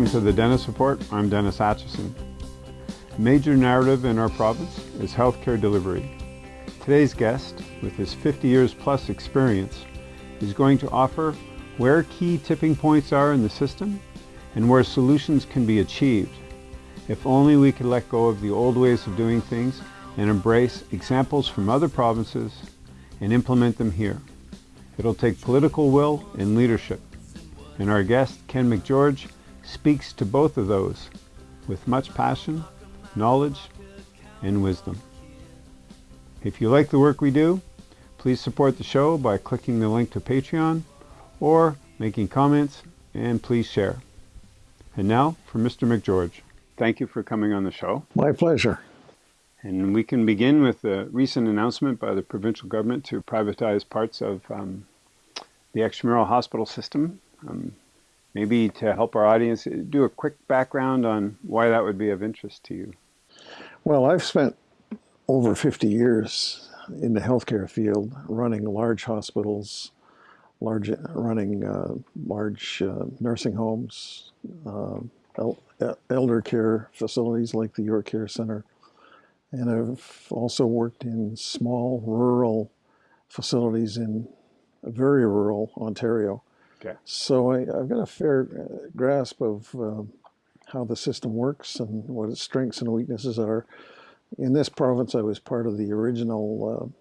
Welcome to the Dennis Report. I'm Dennis Atchison. Major narrative in our province is healthcare delivery. Today's guest, with his 50 years plus experience, is going to offer where key tipping points are in the system and where solutions can be achieved. If only we could let go of the old ways of doing things and embrace examples from other provinces and implement them here. It'll take political will and leadership. And our guest, Ken McGeorge, speaks to both of those with much passion, knowledge, and wisdom. If you like the work we do, please support the show by clicking the link to Patreon or making comments, and please share. And now for Mr. McGeorge. Thank you for coming on the show. My pleasure. And we can begin with the recent announcement by the provincial government to privatize parts of um, the extramural hospital system. Um, maybe to help our audience, do a quick background on why that would be of interest to you. Well, I've spent over 50 years in the healthcare field running large hospitals, large running uh, large uh, nursing homes, uh, el elder care facilities like the York Care Center. And I've also worked in small rural facilities in very rural Ontario. Okay. So I, have got a fair uh, grasp of uh, how the system works and what its strengths and weaknesses are. In this province, I was part of the original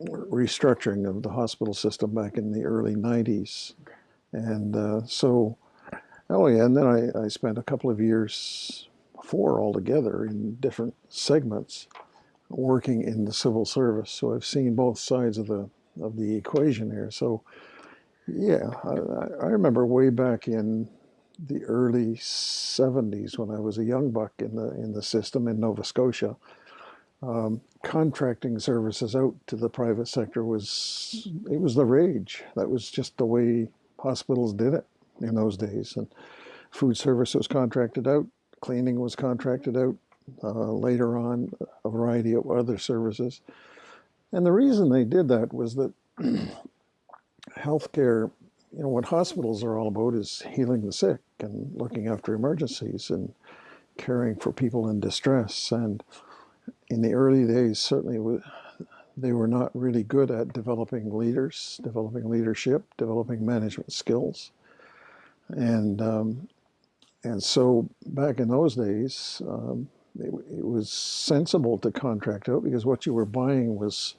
uh, restructuring of the hospital system back in the early 90s. Okay. And uh, so, oh yeah, and then I, I spent a couple of years, four altogether, in different segments working in the civil service. So I've seen both sides of the of the equation here. So yeah, I, I remember way back in the early 70s when I was a young buck in the in the system in Nova Scotia. Um, contracting services out to the private sector was it was the rage. That was just the way hospitals did it in those days. And food service was contracted out, cleaning was contracted out. Uh, later on, a variety of other services. And the reason they did that was that healthcare, you know, what hospitals are all about is healing the sick and looking after emergencies and caring for people in distress. And in the early days, certainly they were not really good at developing leaders, developing leadership, developing management skills. And um, and so back in those days, um, it, it, was sensible to contract out because what you were buying was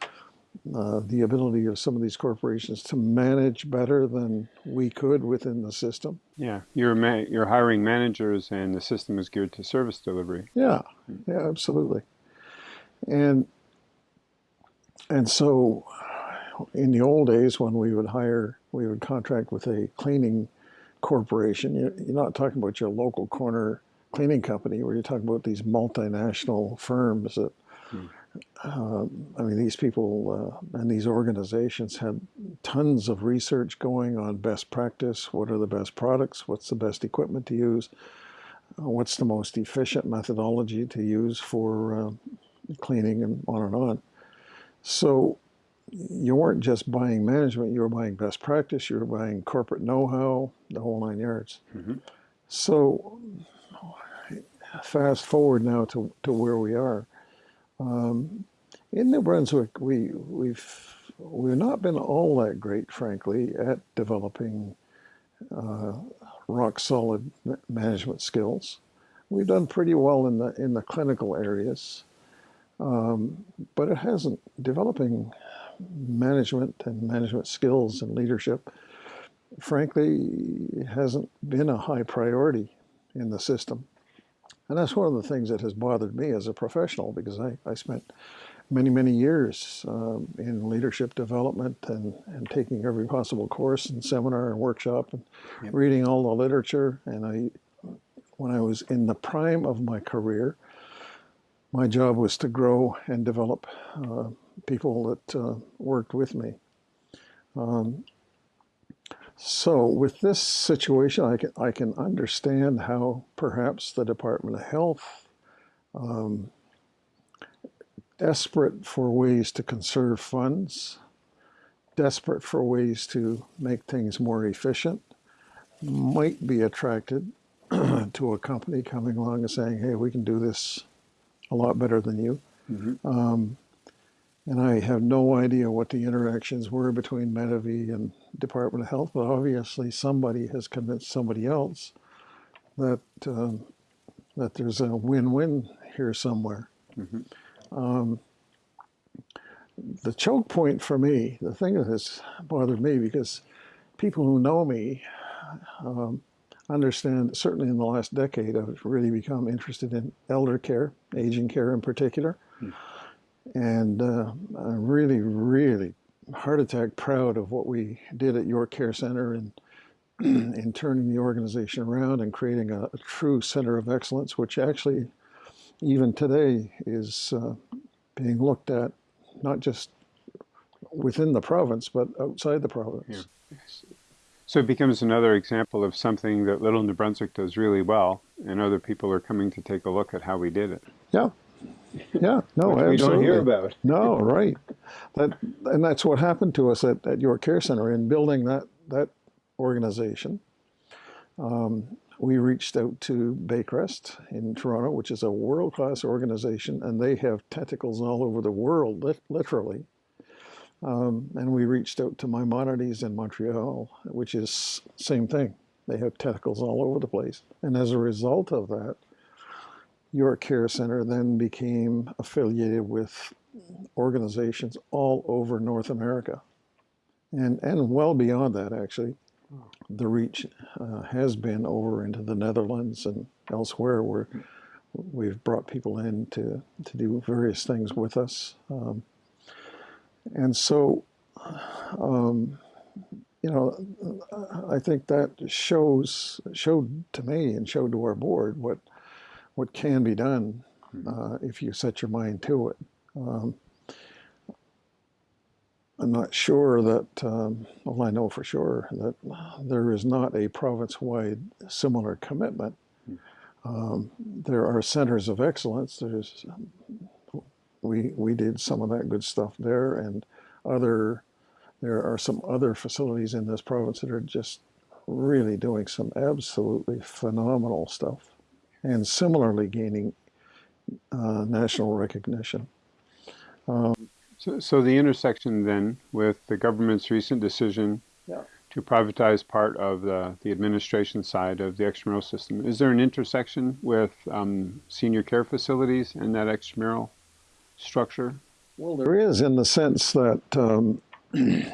uh, the ability of some of these corporations to manage better than we could within the system. Yeah, you're you're hiring managers, and the system is geared to service delivery. Yeah, yeah, absolutely. And and so, in the old days, when we would hire, we would contract with a cleaning corporation. You're, you're not talking about your local corner cleaning company, where you're talking about these multinational firms that. Hmm uh, I mean, these people uh, and these organizations had tons of research going on best practice. What are the best products? What's the best equipment to use? Uh, what's the most efficient methodology to use for uh, cleaning and on and on. So you weren't just buying management, you were buying best practice, you were buying corporate know-how, the whole nine yards. Mm -hmm. So fast forward now to, to where we are. Um, in New Brunswick, we, we've, we've not been all that great, frankly, at developing uh, rock solid management skills. We've done pretty well in the, in the clinical areas, um, but it hasn't, developing management and management skills and leadership, frankly, hasn't been a high priority in the system. And that's one of the things that has bothered me as a professional because I, I spent many, many years um, in leadership development and, and taking every possible course and seminar and workshop and yep. reading all the literature. And I, when I was in the prime of my career, my job was to grow and develop uh, people that uh, worked with me. Um, so with this situation, I can, I can understand how perhaps the Department of Health, um, desperate for ways to conserve funds, desperate for ways to make things more efficient, might be attracted to a company coming along and saying, hey, we can do this a lot better than you. Mm-hmm. Um, and I have no idea what the interactions were between Medavie and Department of Health, but obviously somebody has convinced somebody else that um, that there's a win-win here somewhere. Mm-hmm. Um, the choke point for me, the thing that has bothered me, because people who know me um, understand, certainly in the last decade, I've really become interested in elder care, aging care in particular. Mm. And uh, I'm really, really heart attack proud of what we did at York Care Center in, in turning the organization around and creating a, a true center of excellence, which actually, even today, is uh, being looked at not just within the province, but outside the province. Yeah. So it becomes another example of something that Little New Brunswick does really well, and other people are coming to take a look at how we did it. Yeah, yeah, no, absolutely. We don't hear about. no, right. That and that's what happened to us at, at York Care Center in building that that organization. Um, we reached out to Baycrest in Toronto, which is a world-class organization, and they have tentacles all over the world, literally. Um, and we reached out to Maimonides in Montreal, which is same thing. They have tentacles all over the place. And as a result of that, York Care Center then became affiliated with organizations all over North America. And, and well beyond that, actually the reach uh, has been over into the Netherlands and elsewhere where we've brought people in to, to do various things with us. Um, and so, um, you know, I think that shows showed to me and showed to our board what what can be done hmm. uh, if you set your mind to it. Um, I'm not sure that, um, well, I know for sure that there is not a province-wide similar commitment. Um, there are centers of excellence. There's, we, we did some of that good stuff there and other, there are some other facilities in this province that are just really doing some absolutely phenomenal stuff and similarly gaining uh, national recognition. Um, so, so the intersection then with the government's recent decision yeah. to privatize part of the, the administration side of the extramural system, is there an intersection with um, senior care facilities and that extramural structure? Well, there is in the sense that, um, you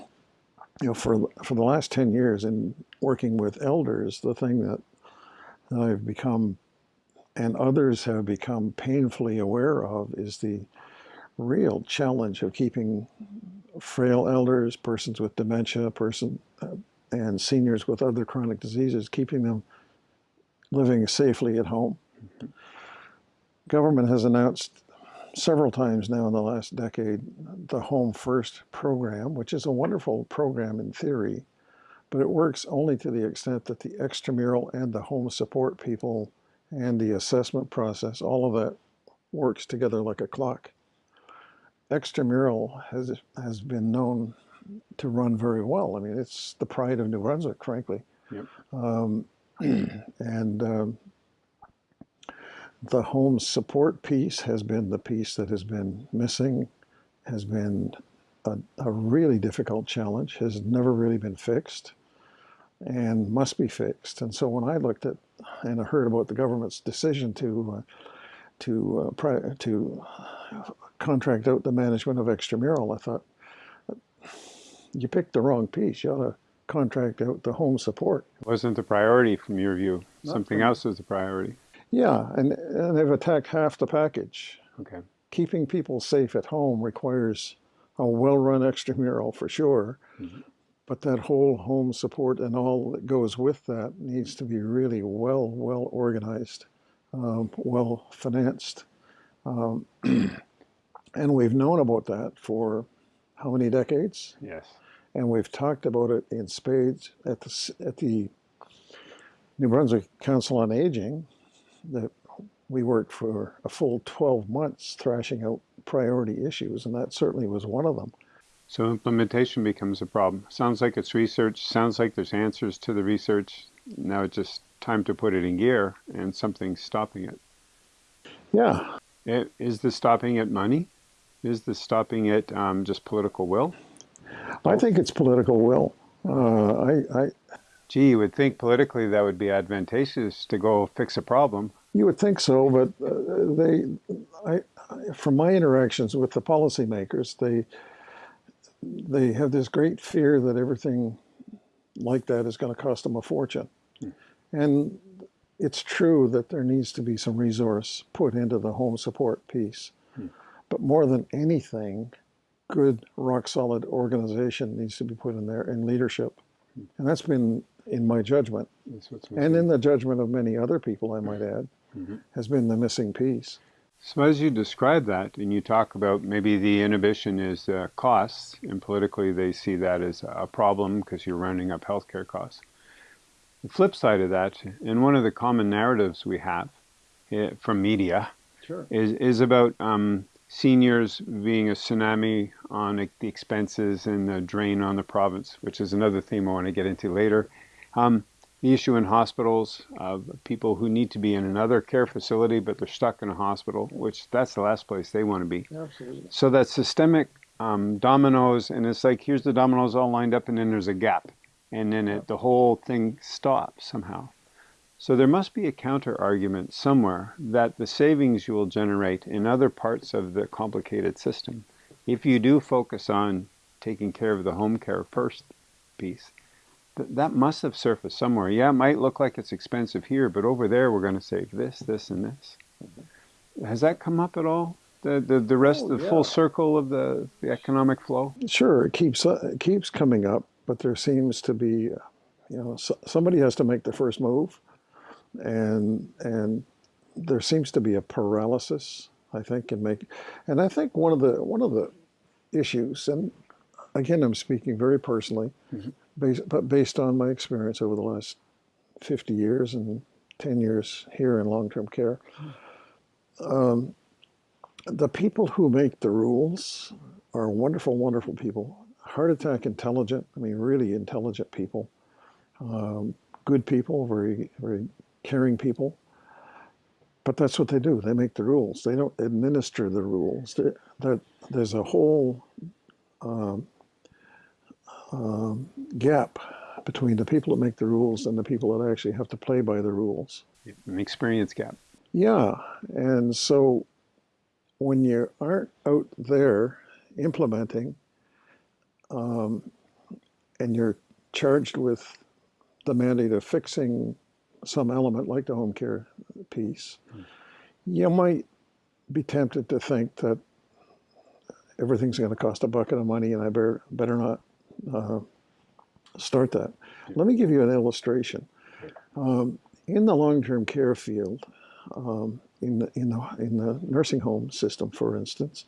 know, for, for the last 10 years in working with elders, the thing that, that I've become and others have become painfully aware of is the real challenge of keeping frail elders, persons with dementia, person, uh, and seniors with other chronic diseases, keeping them living safely at home. Government has announced several times now in the last decade the Home First program, which is a wonderful program in theory, but it works only to the extent that the extramural and the home support people and the assessment process, all of that works together like a clock extramural has has been known to run very well. I mean, it's the pride of New Brunswick, frankly. Yep. Um, and um, the home support piece has been the piece that has been missing, has been a, a really difficult challenge, has never really been fixed, and must be fixed. And so when I looked at and I heard about the government's decision to uh, to uh, to contract out the management of extramural. I thought, you picked the wrong piece. You ought to contract out the home support. It wasn't the priority from your view. Not Something else was the priority. Yeah, and, and they've attacked half the package. Okay. Keeping people safe at home requires a well-run extramural for sure, mm -hmm. But that whole home support and all that goes with that needs to be really well, well organized, um, well financed. Um, And we've known about that for how many decades? Yes. And we've talked about it in spades at the, at the New Brunswick Council on Aging that we worked for a full 12 months thrashing out priority issues, and that certainly was one of them. So implementation becomes a problem. Sounds like it's research, sounds like there's answers to the research. Now it's just time to put it in gear and something's stopping it. Yeah. It, is the stopping it money? Is the stopping it um, just political will? I think it's political will. Uh, I, I, Gee, you would think politically that would be advantageous to go fix a problem. You would think so, but uh, they, I, from my interactions with the policymakers, they, they have this great fear that everything like that is going to cost them a fortune. Hmm. And it's true that there needs to be some resource put into the home support piece. Hmm. But more than anything, good, rock solid organization needs to be put in there and leadership. Hmm. And that's been, in my judgment, and in the judgment of many other people, I might add, mm -hmm. has been the missing piece. So as you describe that, and you talk about maybe the inhibition is uh, costs, and politically they see that as a problem because you're rounding up healthcare costs. The flip side of that, and one of the common narratives we have uh, from media, sure. is, is about um, seniors being a tsunami on the expenses and the drain on the province, which is another theme I want to get into later. Um, the issue in hospitals of people who need to be in another care facility, but they're stuck in a hospital, which that's the last place they want to be. Absolutely. So that systemic um, dominoes, and it's like here's the dominoes all lined up, and then there's a gap, and then it, the whole thing stops somehow. So there must be a counter argument somewhere that the savings you will generate in other parts of the complicated system, if you do focus on taking care of the home care first piece, that must have surfaced somewhere. Yeah, it might look like it's expensive here, but over there we're going to save this, this, and this. Has that come up at all? The the, the rest, oh, the yeah. full circle of the, the economic flow. Sure, it keeps uh, it keeps coming up, but there seems to be, you know, so, somebody has to make the first move, and and there seems to be a paralysis. I think and make, and I think one of the one of the issues, and again, I'm speaking very personally. Mm -hmm based, but based on my experience over the last 50 years and 10 years here in long-term care, um, the people who make the rules are wonderful, wonderful people. Heart attack intelligent, I mean, really intelligent people. Um, good people, very, very caring people. But that's what they do. They make the rules. They don't administer the rules. There, there's a whole um, um, gap between the people that make the rules and the people that actually have to play by the rules. An experience gap. Yeah, and so when you aren't out there implementing um, and you're charged with the mandate of fixing some element like the home care piece, mm. you might be tempted to think that everything's going to cost a bucket of money and I better, better not uh, start that. Let me give you an illustration. Um, in the long-term care field, um, in, the, in, the, in the nursing home system, for instance,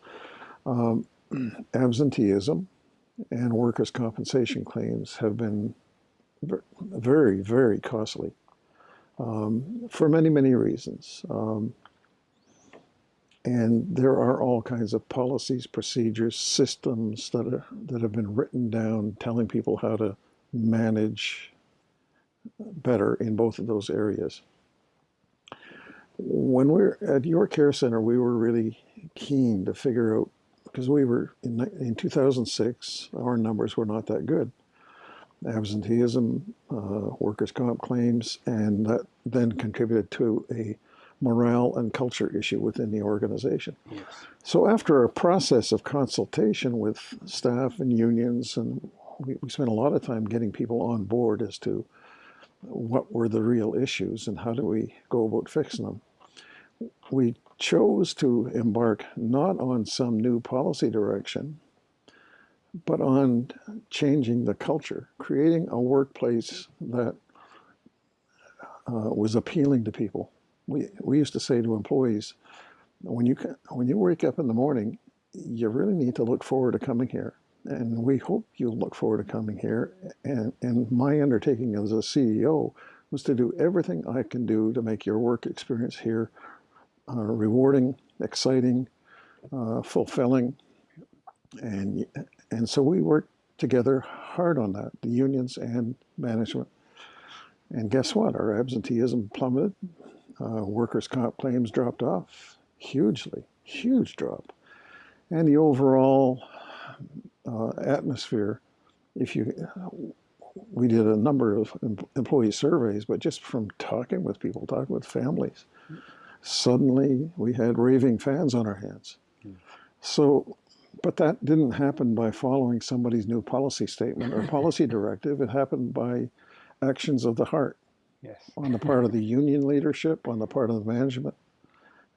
um, absenteeism and workers' compensation claims have been very, very costly um, for many, many reasons. And there are all kinds of policies, procedures, systems that, are, that have been written down telling people how to manage better in both of those areas. When we are at York Care Center, we were really keen to figure out, because we were, in, in 2006, our numbers were not that good. Absenteeism, uh, workers' comp claims, and that then contributed to a morale and culture issue within the organization. Yes. So after a process of consultation with staff and unions, and we, we spent a lot of time getting people on board as to what were the real issues and how do we go about fixing them. We chose to embark not on some new policy direction, but on changing the culture, creating a workplace that uh, was appealing to people we, we used to say to employees, when you, when you wake up in the morning, you really need to look forward to coming here. And we hope you'll look forward to coming here. And, and my undertaking as a CEO was to do everything I can do to make your work experience here uh, rewarding, exciting, uh, fulfilling. And, and so we worked together hard on that, the unions and management. And guess what? Our absenteeism plummeted. Uh, workers' comp claims dropped off hugely, huge drop. And the overall uh, atmosphere, if you, we did a number of employee surveys, but just from talking with people, talking with families, suddenly we had raving fans on our hands. So, but that didn't happen by following somebody's new policy statement or policy directive. It happened by actions of the heart. Yes. On the part of the union leadership, on the part of the management,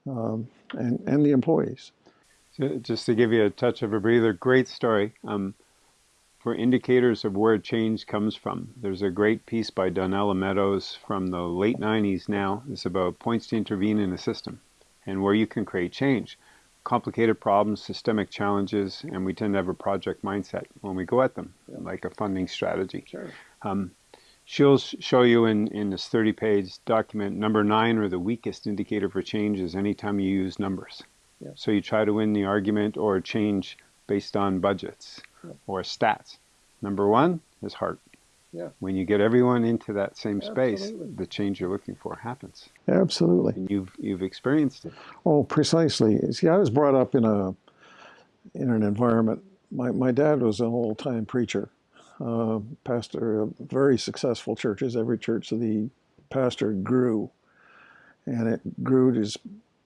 um, and, and the employees. So just to give you a touch of a breather, great story. Um, for indicators of where change comes from, there's a great piece by Donella Meadows from the late 90s now. It's about points to intervene in a system and where you can create change. Complicated problems, systemic challenges, and we tend to have a project mindset when we go at them, yeah. like a funding strategy. Sure. Um, she'll show you in, in this 30 page document number nine or the weakest indicator for change is anytime you use numbers. Yeah. So you try to win the argument or change based on budgets yeah. or stats. Number one is heart. Yeah. When you get everyone into that same space, the change you're looking for happens. Absolutely. And you've you've experienced it. Oh, precisely. See, I was brought up in a in an environment. My my dad was an old time preacher, uh, pastor of very successful churches. Every church of the pastor grew, and it grew just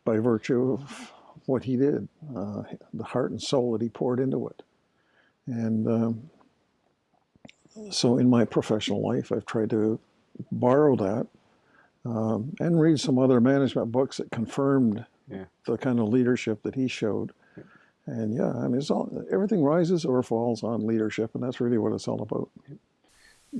by virtue of what he did, uh, the heart and soul that he poured into it. And um, so in my professional life, I've tried to borrow that um, and read some other management books that confirmed yeah. the kind of leadership that he showed. And yeah, I mean, it's all, everything rises or falls on leadership, and that's really what it's all about.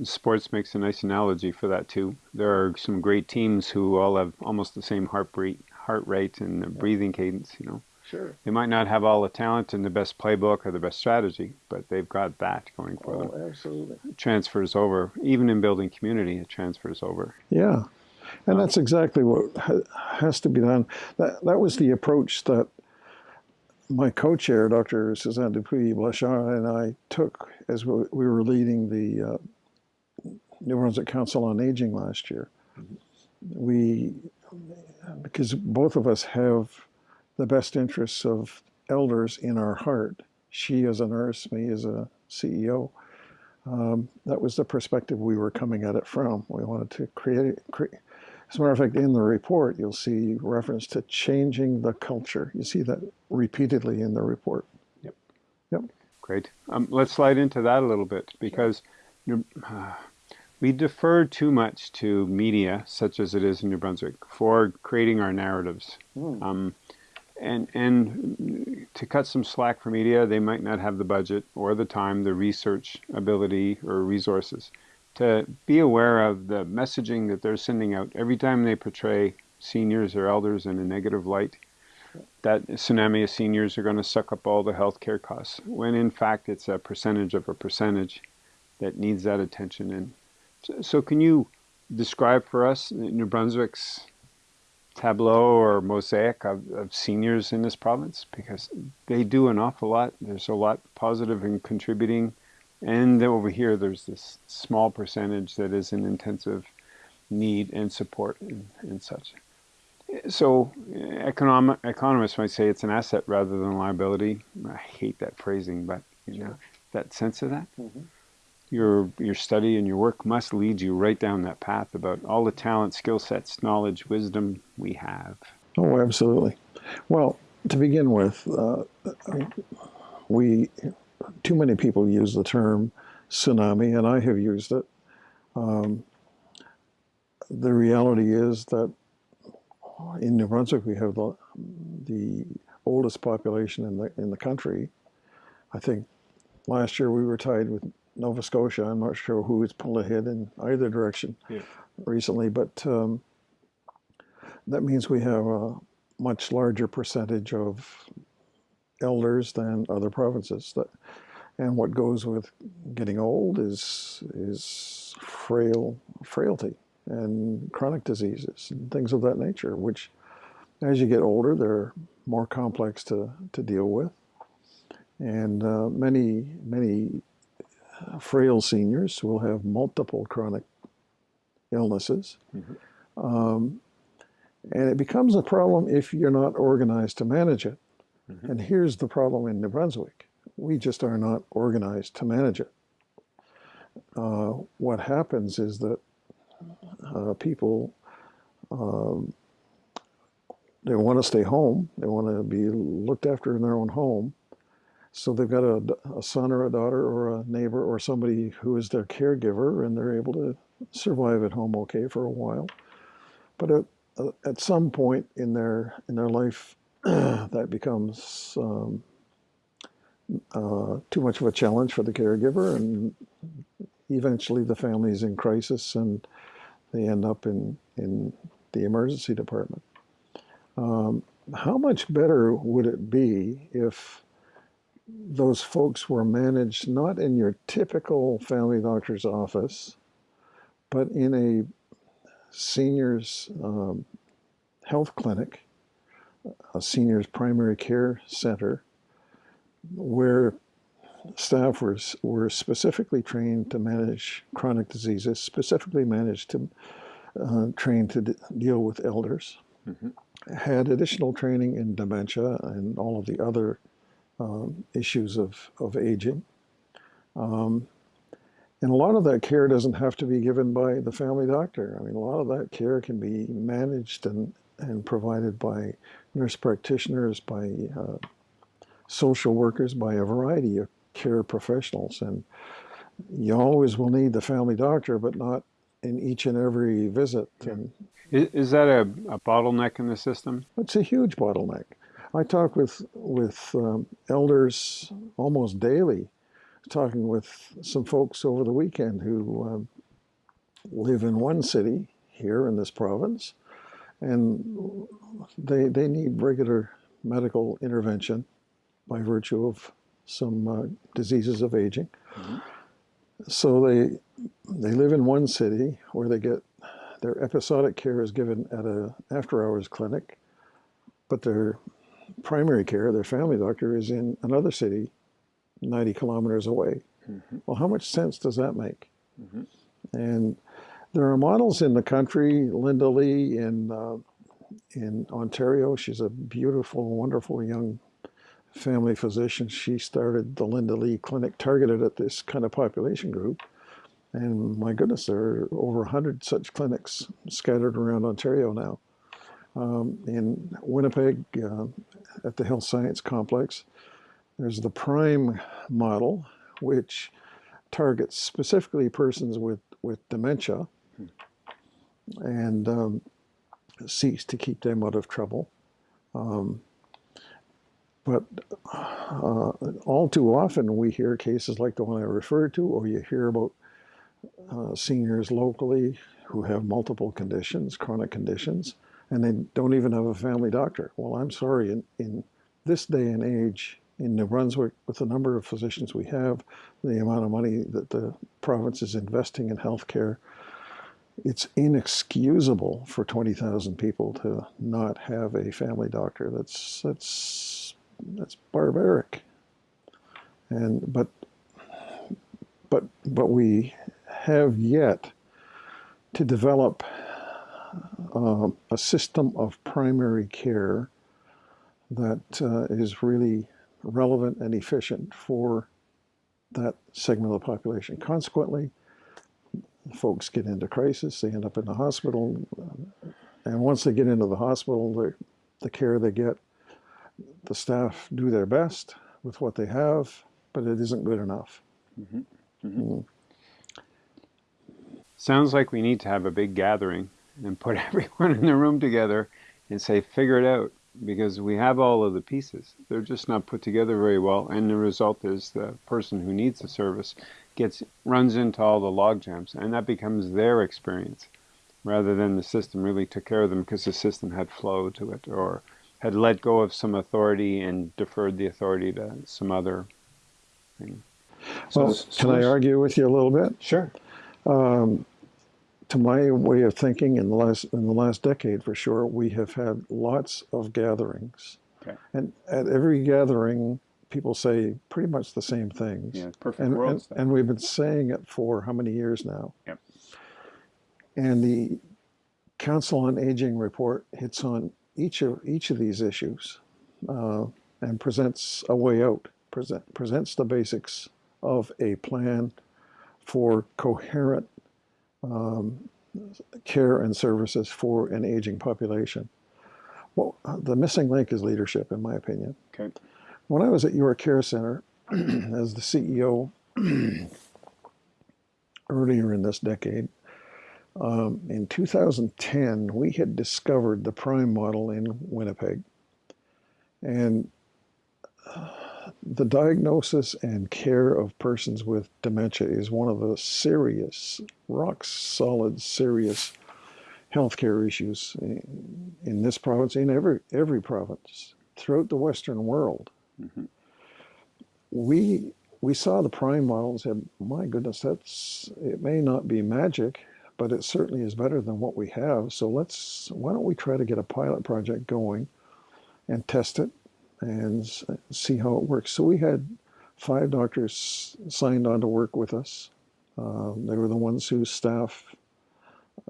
Sports makes a nice analogy for that too. There are some great teams who all have almost the same heart rate, heart rate and yeah. breathing cadence. You know, sure. They might not have all the talent and the best playbook or the best strategy, but they've got that going for oh, them. absolutely. It transfers over, even in building community. It transfers over. Yeah, and um, that's exactly what has to be done. That that was the approach that my co-chair, Dr. Suzanne Dupuis Blanchard, and I took as we, were leading the uh, New Brunswick Council on Aging last year. We, because both of us have the best interests of elders in our heart. She as a nurse, me as a CEO. Um, that was the perspective we were coming at it from. We wanted to create, create as a matter of fact, in the report, you'll see reference to changing the culture. You see that repeatedly in the report. Yep. Yep. Great. Um, let's slide into that a little bit because uh, we defer too much to media, such as it is in New Brunswick, for creating our narratives. Mm. Um, and and to cut some slack for media, they might not have the budget or the time, the research ability or resources to be aware of the messaging that they're sending out every time they portray seniors or elders in a negative light. That tsunami of seniors are going to suck up all the health care costs, when in fact it's a percentage of a percentage that needs that attention. And so, so can you describe for us New Brunswick's tableau or mosaic of, of, seniors in this province because they do an awful lot. There's a lot positive in contributing and over here, there's this small percentage that is in intensive need and support and, and such. So economic, economists might say it's an asset rather than a liability. I hate that phrasing, but you know, that sense of that. Mm -hmm. Your, your study and your work must lead you right down that path about all the talent, skill sets, knowledge, wisdom we have. Oh, absolutely. Well, to begin with, uh, we too many people use the term tsunami, and I have used it. Um, the reality is that in New Brunswick we have the, the oldest population in the in the country. I think last year we were tied with Nova Scotia. I'm not sure who has pulled ahead in either direction yeah. recently, but um, that means we have a much larger percentage of elders than other provinces. And what goes with getting old is is frail frailty and chronic diseases and things of that nature, which as you get older, they're more complex to, to deal with. And uh, many, many frail seniors will have multiple chronic illnesses. Um, and it becomes a problem if you're not organized to manage it. And here's the problem in New Brunswick we just are not organized to manage it. Uh, what happens is that uh, people um, they want to stay home, they want to be looked after in their own home. So they've got a, a son or a daughter or a neighbor or somebody who is their caregiver, and they're able to survive at home okay for a while. But at, at some point in their in their life, that becomes um, uh, too much of a challenge for the caregiver, and eventually the family is in crisis, and they end up in in the emergency department. Um, how much better would it be if those folks were managed not in your typical family doctor's office, but in a seniors um, health clinic, a seniors primary care center, where staff were, were specifically trained to manage chronic diseases, specifically managed to uh, trained to deal with elders, mm-hmm. had additional training in dementia and all of the other um, issues of, of aging. Um, and a lot of that care doesn't have to be given by the family doctor. I mean, a lot of that care can be managed and, and provided by nurse practitioners, by uh, social workers, by a variety of care professionals. And you always will need the family doctor, but not in each and every visit. And is, is that a, a bottleneck in the system? It's a huge bottleneck. I talk with with um, elders almost daily, talking with some folks over the weekend who um, live in one city here in this province, and they they need regular medical intervention by virtue of some uh, diseases of aging. Mm-hmm. So they they live in one city where they get their episodic care is given at a after hours clinic, but their primary care, their family doctor, is in another city 90 kilometers away. Mm-hmm. Well, how much sense does that make? Mm-hmm. And there are models in the country. Linda Lee in uh, in Ontario, she's a beautiful, wonderful young family physician. She started the Linda Lee Clinic targeted at this kind of population group. And my goodness, there are over 100 such clinics scattered around Ontario now um, in Winnipeg uh, at the Health Science Complex. There's the PRIME model, which targets specifically persons with, with dementia and um, seeks to keep them out of trouble. Um, but uh, all too often we hear cases like the one I referred to, or you hear about uh, seniors locally who have multiple conditions, chronic conditions, and they don't even have a family doctor. Well, I'm sorry, in, in this day and age in New Brunswick, with the number of physicians we have, the amount of money that the province is investing in healthcare, it's inexcusable for 20,000 people to not have a family doctor. That's that's that's barbaric. And but but but we have yet to develop uh, a system of primary care that uh, is really relevant and efficient for that segment of the population. Consequently, folks get into crisis, they end up in the hospital, and once they get into the hospital, the, the care they get, the staff do their best with what they have, but it isn't good enough. Mm-hmm. Mm-hmm. Mm. Sounds like we need to have a big gathering and put everyone in the room together and say, figure it out, because we have all of the pieces. They're just not put together very well, and the result is the person who needs the service gets runs into all the log jams, and that becomes their experience, rather than the system really took care of them because the system had flow to it or had let go of some authority and deferred the authority to some other thing. So, well, can I argue with you a little bit? Sure. Um, to my way of thinking, in the last in the last decade for sure, we have had lots of gatherings, okay. and at every gathering, people say pretty much the same things. Yeah, perfect and, world and, and, we've been saying it for how many years now? Yep. And the Council on Aging report hits on each of each of these issues uh, and presents a way out. Present, presents the basics of a plan for coherent um, care and services for an aging population. Well, the missing link is leadership, in my opinion. Okay. When I was at York Care Center as the CEO earlier in this decade, um, in 2010, we had discovered the prime model in Winnipeg. And uh, the diagnosis and care of persons with dementia is one of the serious, rock solid, serious healthcare issues in, in this province, in every every province throughout the Western world. Mm-hmm. We we saw the prime model and said, "My goodness, that's it. May not be magic, but it certainly is better than what we have. So let's why don't we try to get a pilot project going and test it and see how it works." So we had five doctors signed on to work with us. Uh, they were the ones whose staff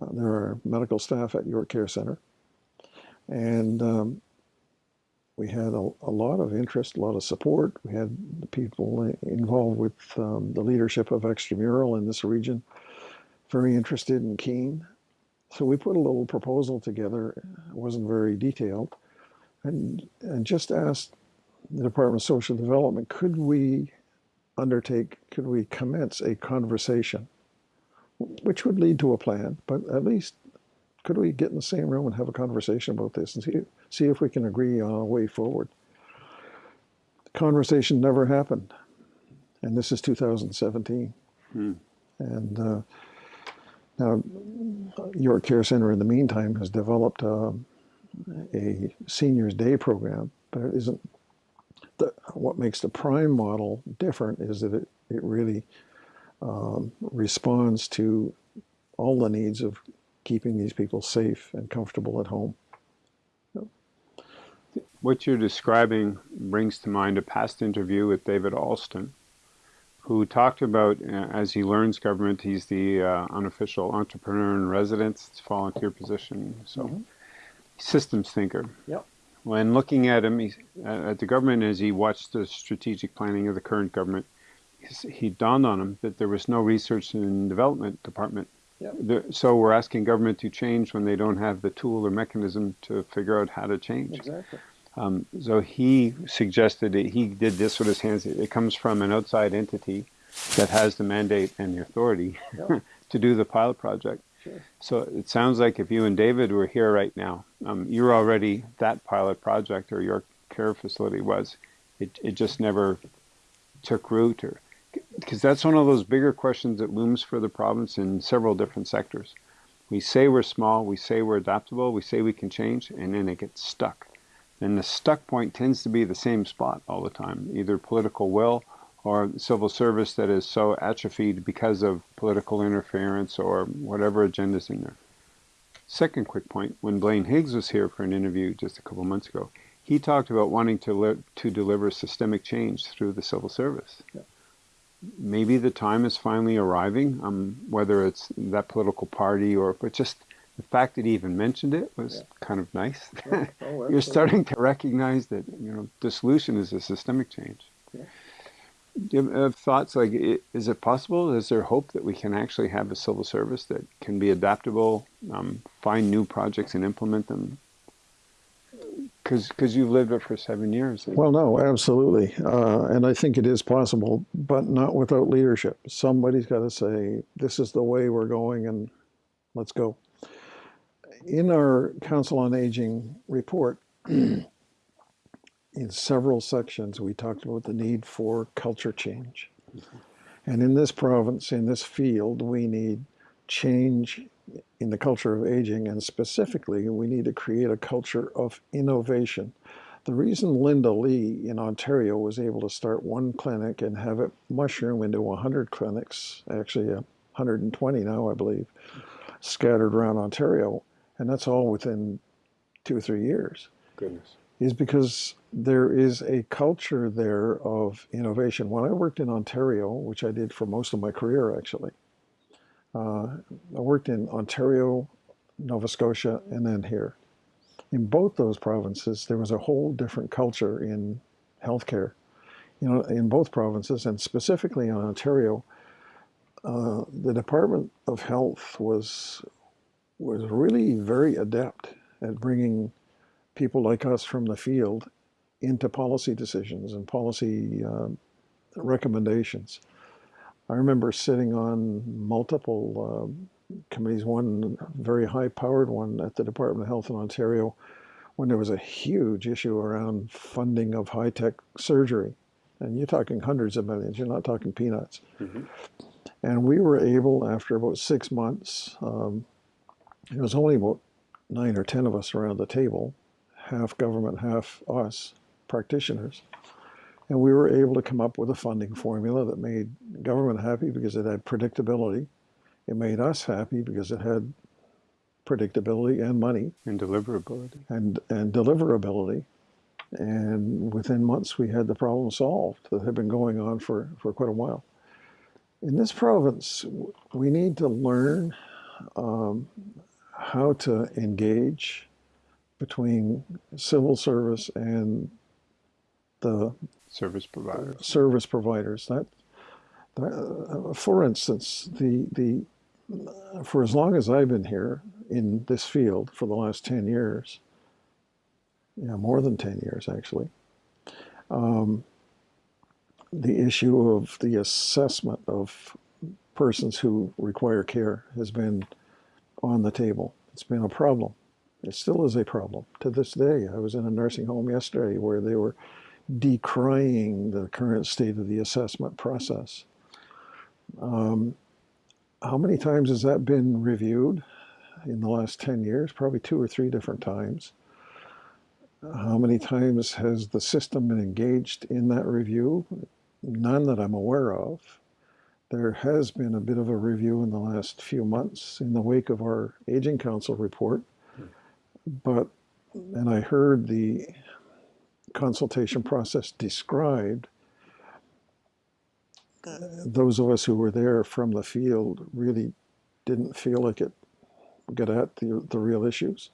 uh, there are medical staff at York Care Center. And um, we had a, a, lot of interest, a lot of support. We had the people involved with um, the leadership of extramural in this region very interested and keen. So we put a little proposal together. It wasn't very detailed. And, and just asked the Department of Social Development, could we undertake, could we commence a conversation which would lead to a plan. But at least could we get in the same room and have a conversation about this and see, see if we can agree on a way forward? The conversation never happened. And this is 2017. Hmm. And uh, now, York Care Center in the meantime has developed uh, a seniors day program, but it isn't. The, what makes the prime model different is that it, it really um, responds to all the needs of keeping these people safe and comfortable at home. What you're describing brings to mind a past interview with David Alston, who talked about, uh, as he learns government, he's the uh, unofficial entrepreneur in residence, it's a volunteer position, so mm -hmm. Systems thinker. Yep. When looking at him, uh, at the government as he watched the strategic planning of the current government, he dawned on him that there was no research and development department. Yep. So we're asking government to change when they don't have the tool or mechanism to figure out how to change. Exactly. Um, so he suggested that he did this with his hands. It comes from an outside entity that has the mandate and the authority yep. to do the pilot project. Sure. So it sounds like if you and David were here right now, um, you're already that pilot project or your care facility was. It, it just never took root or because that's one of those bigger questions that looms for the province in several different sectors. We say we're small, we say we're adaptable, we say we can change, and then it gets stuck. And the stuck point tends to be the same spot all the time, either political will or civil service that is so atrophied because of political interference or whatever agenda's in there. Second quick point, when Blaine Higgs was here for an interview just a couple months ago, he talked about wanting to, to deliver systemic change through the civil service. Yeah maybe the time is finally arriving, um, whether it's that political party or but just the fact that he even mentioned it was yeah. kind of nice. Yeah. Oh, You're starting to recognize that you know dissolution is a systemic change. Do you have thoughts like, is it possible? Is there hope that we can actually have a civil service that can be adaptable, um, find new projects and implement them because you've lived it for seven years. Well, no, absolutely, uh, and I think it is possible, but not without leadership. Somebody's got to say, "This is the way we're going," and let's go. In our Council on Aging report, in several sections, we talked about the need for culture change, mm-hmm. and in this province, in this field, we need change in the culture of aging, and specifically, we need to create a culture of innovation. The reason Linda Lee in Ontario was able to start one clinic and have it mushroom into 100 clinics, actually 120 now, I believe, scattered around Ontario, and that's all within two or three years. Goodness. Is because there is a culture there of innovation. When I worked in Ontario, which I did for most of my career actually, Uh, I worked in Ontario, Nova Scotia, and then here. In both those provinces, there was a whole different culture in healthcare. You know, in both provinces, and specifically in Ontario, uh, the Department of Health was was really very adept at bringing people like us from the field into policy decisions and policy uh, recommendations. I remember sitting on multiple uh, committees, one very high-powered one at the Department of Health in Ontario, when there was a huge issue around funding of high-tech surgery. And you're talking hundreds of millions, you're not talking peanuts. Mm-hmm. And we were able, after about six months, um, it was only about nine or 10 of us around the table, half government, half us, practitioners. And we were able to come up with a funding formula that made government happy because it had predictability. It made us happy because it had predictability and money. And deliverability. And, and deliverability. And within months, we had the problem solved that had been going on for, for quite a while. In this province, we need to learn um, how to engage between civil service and the service providers. Service providers. That, that uh, for instance, the the for as long as I've been here in this field for the last ten years, yeah, more than ten years actually. Um, the issue of the assessment of persons who require care has been on the table. It's been a problem. It still is a problem to this day. I was in a nursing home yesterday where they were decrying the current state of the assessment process. Um, how many times has that been reviewed in the last 10 years? Probably two or three different times. How many times has the system been engaged in that review? None that I'm aware of. There has been a bit of a review in the last few months in the wake of our Aging Council report. But, and I heard the consultation process described. Those of us who were there from the field really didn't feel like it got at the, the real issues.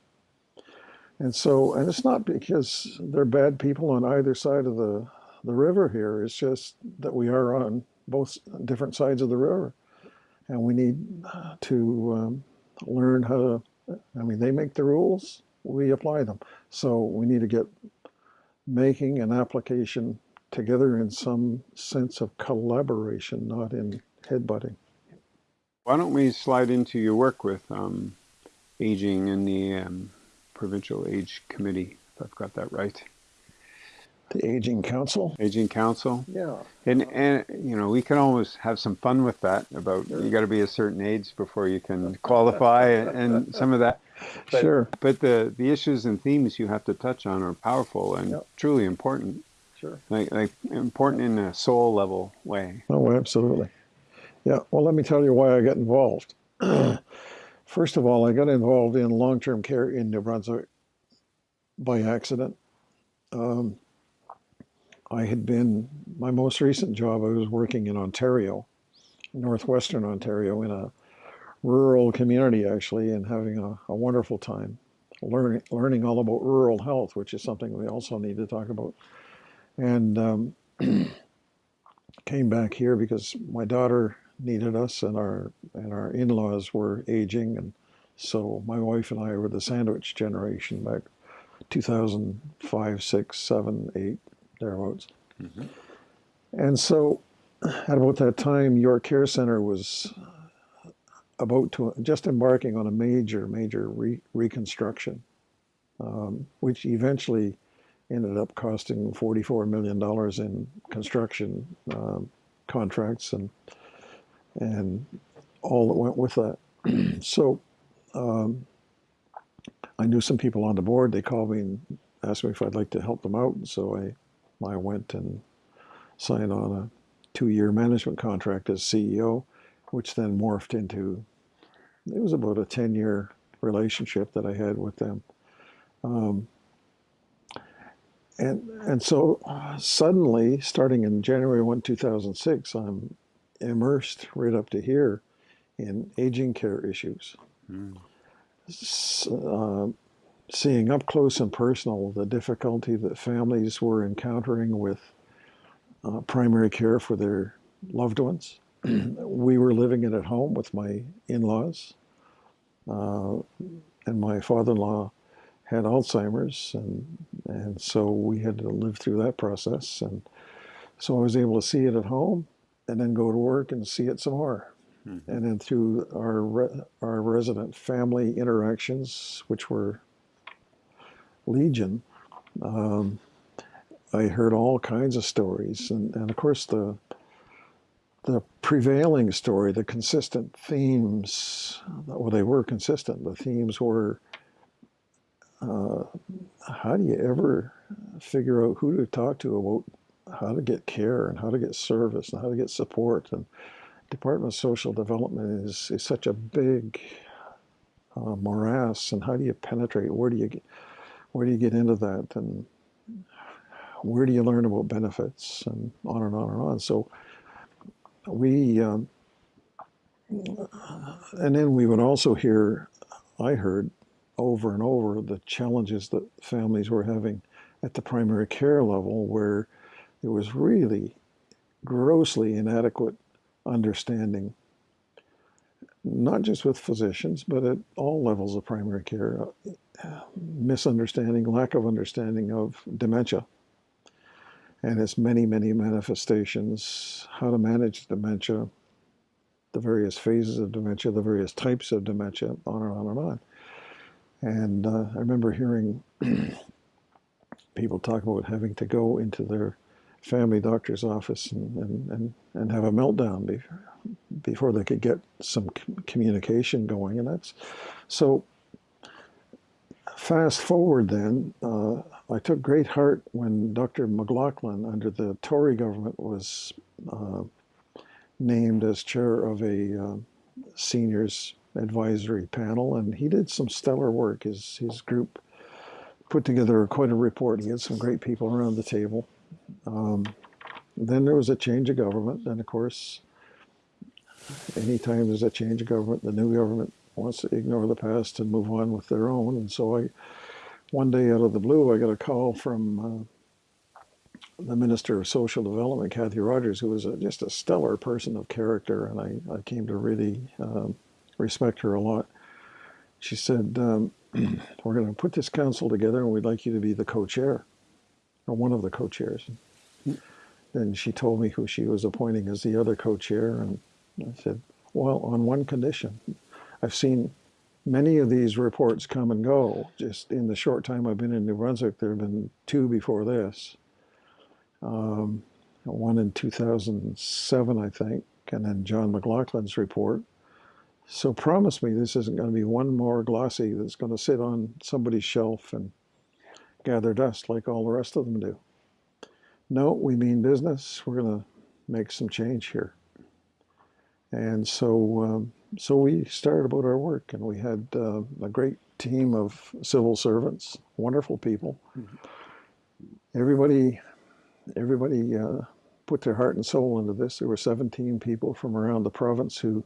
And so, and it's not because they're bad people on either side of the, the river here. It's just that we are on both different sides of the river. And we need to um, learn how to, I mean, they make the rules, we apply them. So we need to get making an application together in some sense of collaboration, not in headbutting. Why don't we slide into your work with um, aging in the um, Provincial Age Committee, if I've got that right? The Aging Council? Aging Council? Yeah. And, and you know, we can always have some fun with that about sure. you got to be a certain age before you can qualify and some of that. But, sure. But the, the issues and themes you have to touch on are powerful and yep. truly important. Sure. Like, like important in a soul level way. Oh, absolutely. Yeah. Well, let me tell you why I got involved. First of all, I got involved in long-term care in New Brunswick by accident. Um, I had been, my most recent job, I was working in Ontario, northwestern Ontario, in a rural community actually, and having a, a wonderful time learning, learning all about rural health, which is something we also need to talk about. And um, came back here because my daughter needed us and our and our in-laws were aging and so my wife and I were the sandwich generation back 2005 6 7 8 thereabouts. Mm-hmm. And so, at about that time, York Care Center was about to just embarking on a major, major re- reconstruction, um, which eventually ended up costing $44 million in construction um, contracts and and all that went with that. so um, I knew some people on the board. They called me and asked me if I'd like to help them out. And so I I went and signed on a two-year management contract as CEO, which then morphed into, it was about a 10-year relationship that I had with them. Um, and, and so uh, suddenly, starting in January 1, 2006, I'm immersed right up to here in aging care issues. Mm. S- uh, seeing up close and personal the difficulty that families were encountering with uh, primary care for their loved ones. we were living it at home with my in laws, uh, and my father in law had Alzheimer's, and, and so we had to live through that process. And so I was able to see it at home and then go to work and see it some more. Mm-hmm. And then through our, re- our resident family interactions, which were legion, um, I heard all kinds of stories. And, and of course, the, the prevailing story, the consistent themes, well, they were consistent. The themes were uh, how do you ever figure out who to talk to about how to get care and how to get service and how to get support? And Department of Social Development is, is such a big uh, morass. And how do you penetrate? Where do you get, where do you get into that? And where do you learn about benefits? And on and on and on. So we, um, and then we would also hear, I heard over and over the challenges that families were having at the primary care level, where there was really grossly inadequate understanding, not just with physicians, but at all levels of primary care, misunderstanding, lack of understanding of dementia and its many, many manifestations, how to manage dementia, the various phases of dementia, the various types of dementia, on and on and on. And uh, I remember hearing people talk about having to go into their family doctor's office and, and, and, and have a meltdown before, before they could get some communication going. And that's so fast forward then, uh, I took great heart when Dr. McLaughlin, under the Tory government, was uh, named as chair of a uh, seniors advisory panel, and he did some stellar work. His his group put together quite a report. He had some great people around the table. Um, then there was a change of government, and of course, anytime there's a change of government, the new government wants to ignore the past and move on with their own. And so I, one day out of the blue, I got a call from uh, the Minister of Social Development, Cathy Rogers, who was a, just a stellar person of character, and I, I came to really um, respect her a lot. She said, um, We're going to put this council together, and we'd like you to be the co chair, or one of the co chairs. And she told me who she was appointing as the other co chair, and I said, Well, on one condition. I've seen many of these reports come and go. Just in the short time I've been in New Brunswick, there have been two before this. Um, one in 2007, I think, and then John McLaughlin's report. So promise me this isn't going to be one more glossy that's going to sit on somebody's shelf and gather dust like all the rest of them do. No, we mean business. We're going to make some change here. And so, um, so we started about our work, and we had uh, a great team of civil servants, wonderful people. Mm-hmm. Everybody, everybody uh, put their heart and soul into this. There were 17 people from around the province who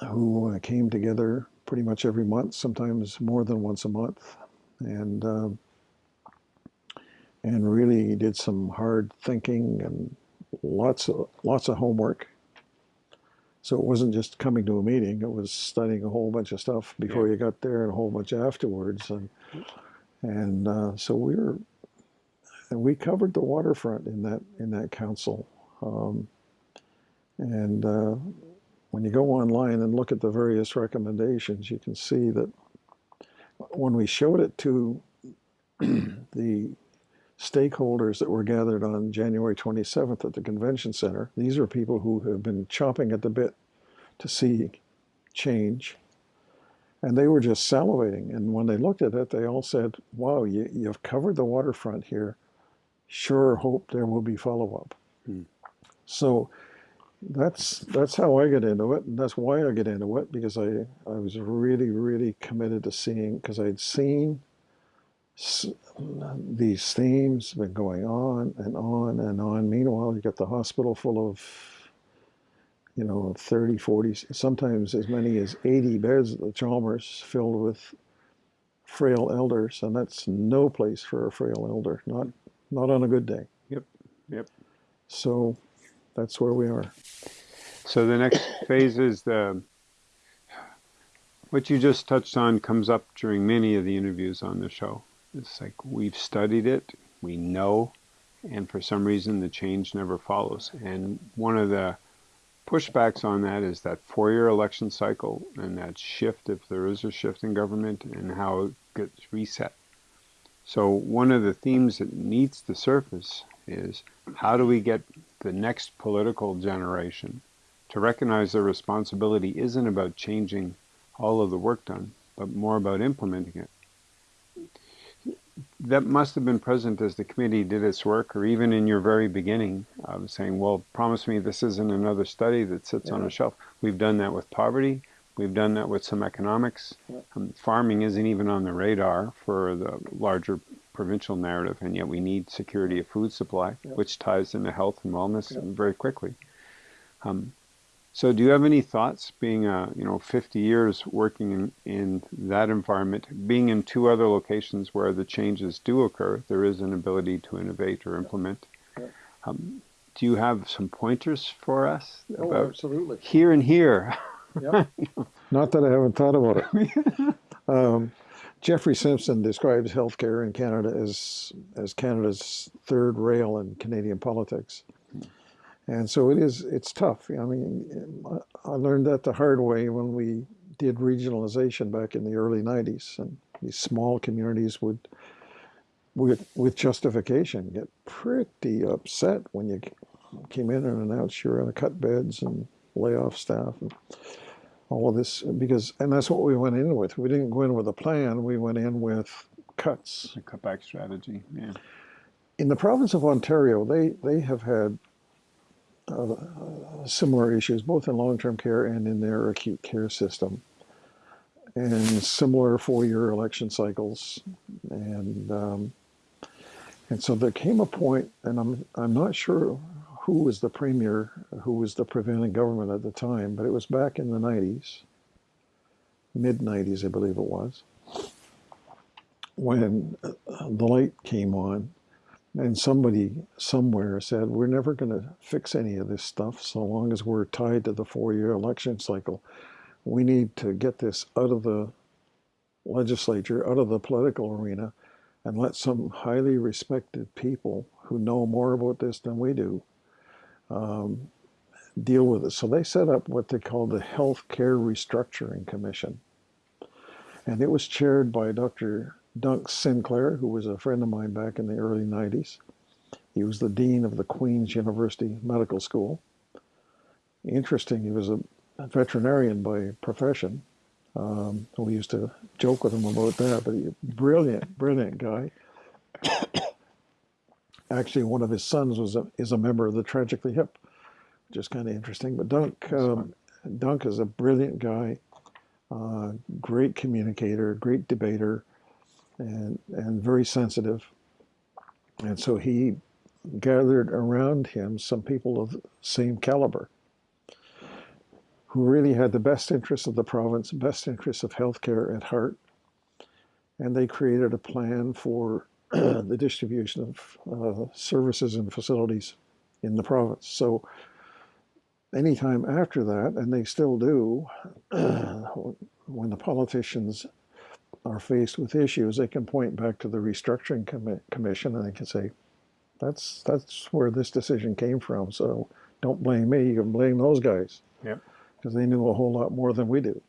who uh, came together pretty much every month, sometimes more than once a month, and uh, and really did some hard thinking and lots of lots of homework. So it wasn't just coming to a meeting; it was studying a whole bunch of stuff before yeah. you got there, and a whole bunch afterwards. And and uh, so we were, and we covered the waterfront in that in that council. Um, and uh, when you go online and look at the various recommendations, you can see that when we showed it to the stakeholders that were gathered on January 27th at the convention center, these are people who have been chomping at the bit to see change. And they were just salivating. And when they looked at it, they all said, wow, you, you've covered the waterfront here. Sure hope there will be follow up. Hmm. So that's that's how I get into it, and that's why I get into it because I I was really really committed to seeing because I'd seen these themes have been going on and on and on. Meanwhile, you've got the hospital full of you know, 30, 40, sometimes as many as 80 beds at the Chalmers filled with frail elders, and that's no place for a frail elder, not not on a good day. Yep, yep. So that's where we are. So the next phase is the what you just touched on comes up during many of the interviews on the show. It's like we've studied it, we know, and for some reason the change never follows. And one of the pushbacks on that is that four-year election cycle and that shift, if there is a shift in government, and how it gets reset. So one of the themes that needs to surface is how do we get the next political generation to recognize their responsibility isn't about changing all of the work done, but more about implementing it that must have been present as the committee did its work, or even in your very beginning, of saying, well, promise me this isn't another study that sits yeah. on a shelf. We've done that with poverty. We've done that with some economics. Yeah. Um, farming isn't even on the radar for the larger provincial narrative, and yet we need security of food supply, yeah. which ties into health and wellness very quickly. Um, so do you have any thoughts, being, uh, you know, 50 years working in, in that environment, being in two other locations where the changes do occur, there is an ability to innovate or implement. Um, do you have some pointers for us oh, about absolutely. here and here? Yep. Not that I haven't thought about it. um, Jeffrey Simpson describes healthcare in Canada as as Canada's third rail in Canadian politics. And so it is, it's tough. I mean, I learned that the hard way when we did regionalization back in the early 90s. And these small communities would, with, with justification, get pretty upset when you came in and announced you're going to cut beds and lay off staff and all of this. Because, and that's what we went in with. We didn't go in with a plan, we went in with cuts. A cutback strategy, yeah. In the province of Ontario, they, they have had uh, similar issues, both in long-term care and in their acute care system, and similar four-year election cycles, and um, and so there came a point, and I'm I'm not sure who was the premier, who was the prevailing government at the time, but it was back in the 90s, mid 90s, I believe it was, when the light came on and somebody somewhere said, we're never going to fix any of this stuff so long as we're tied to the four-year election cycle. We need to get this out of the legislature, out of the political arena, and let some highly respected people who know more about this than we do um, deal with it. So they set up what they called the Health Care Restructuring Commission. And it was chaired by Dr. Dunk Sinclair, who was a friend of mine back in the early 90s. He was the dean of the Queen's University Medical School. Interesting, he was a veterinarian by profession. Um, we used to joke with him about that, but he, brilliant, brilliant guy. Actually, one of his sons was a, is a member of the Tragically Hip, which is kind of interesting. But Dunk, um, Dunk is a brilliant guy, uh, great communicator, great debater, and, and very sensitive. And so he gathered around him some people of same caliber who really had the best interests of the province, best interests of healthcare at heart. And they created a plan for the distribution of uh, services and facilities in the province. So anytime after that, and they still do, when the politicians are faced with issues, they can point back to the restructuring com commission and they can say, that's that's where this decision came from. So don't blame me, you can blame those guys. Yep. Because they knew a whole lot more than we do.